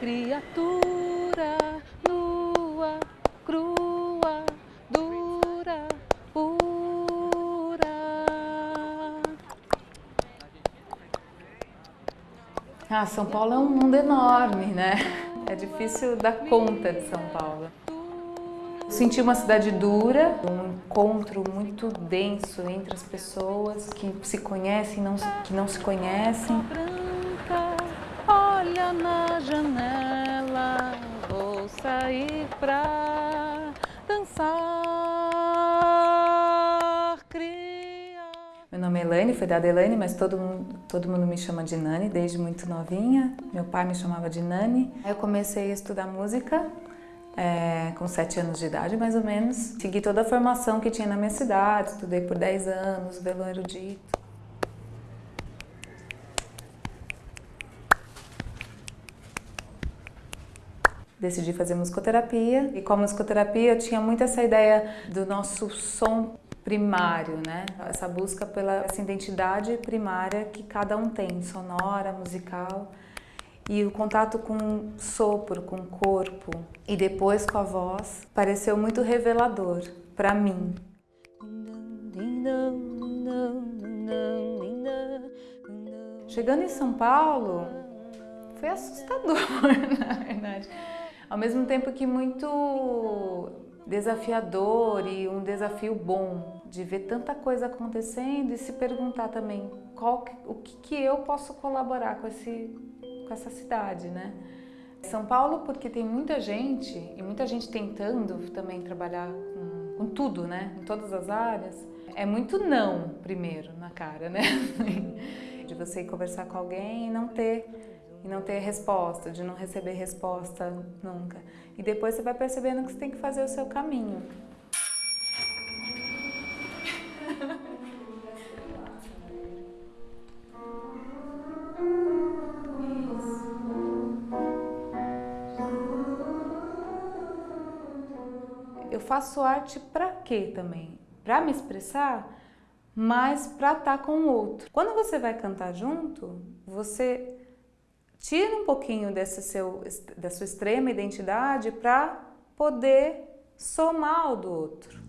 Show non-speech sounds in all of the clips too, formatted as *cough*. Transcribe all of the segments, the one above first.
criatura nua, crua, dura, pura. Ah, São Paulo é um mundo enorme, né? É difícil dar conta de São Paulo. Senti uma cidade dura, um encontro muito denso entre as pessoas que se conhecem e não, que não se conhecem. Na janela, vou sair pra dançar, cria. Meu nome é Elaine, foi dada Elaine, mas todo mundo, todo mundo me chama de Nani desde muito novinha. Meu pai me chamava de Nani. Eu comecei a estudar música é, com sete anos de idade, mais ou menos. Segui toda a formação que tinha na minha cidade, estudei por 10 anos, violão erudito. Decidi fazer musicoterapia e com a musicoterapia eu tinha muito essa ideia do nosso som primário, né? Essa busca pela essa identidade primária que cada um tem, sonora, musical. E o contato com sopro, com corpo e depois com a voz pareceu muito revelador para mim. Chegando em São Paulo, foi assustador, *laughs* na verdade. Ao mesmo tempo que muito desafiador e um desafio bom de ver tanta coisa acontecendo e se perguntar também qual, o que, que eu posso colaborar com, esse, com essa cidade, né? São Paulo porque tem muita gente e muita gente tentando também trabalhar com, com tudo, né? Em todas as áreas. É muito não primeiro na cara, né? *laughs* De você conversar com alguém e não ter e não ter resposta, de não receber resposta nunca. E depois você vai percebendo que você tem que fazer o seu caminho. *laughs* Eu faço arte para quê também? Para me expressar, mas para estar com o outro. Quando você vai cantar junto, você tira um pouquinho desse seu, da sua extrema identidade para poder somar ao do outro.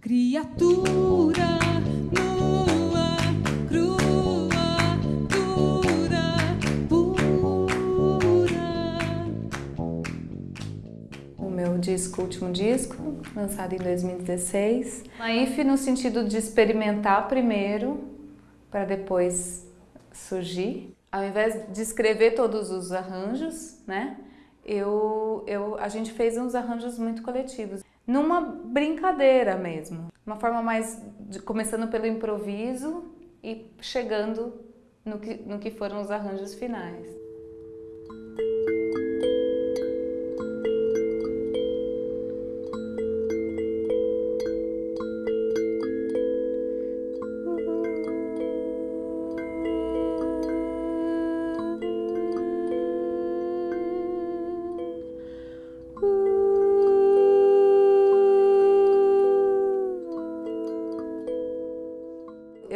Criatura nua, crua, dura, pura. O meu disco, último disco, lançado em 2016. Naif no sentido de experimentar primeiro, para depois surgir. Ao invés de escrever todos os arranjos, né? Eu, eu, a gente fez uns arranjos muito coletivos numa brincadeira mesmo. Uma forma mais, de, começando pelo improviso e chegando no que, no que foram os arranjos finais.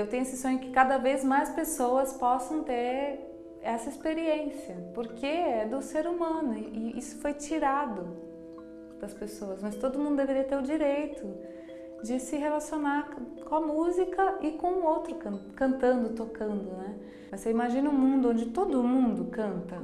Eu tenho esse sonho que cada vez mais pessoas possam ter essa experiência, porque é do ser humano e isso foi tirado das pessoas, mas todo mundo deveria ter o direito de se relacionar com a música e com o outro cantando, tocando, né? Você imagina um mundo onde todo mundo canta,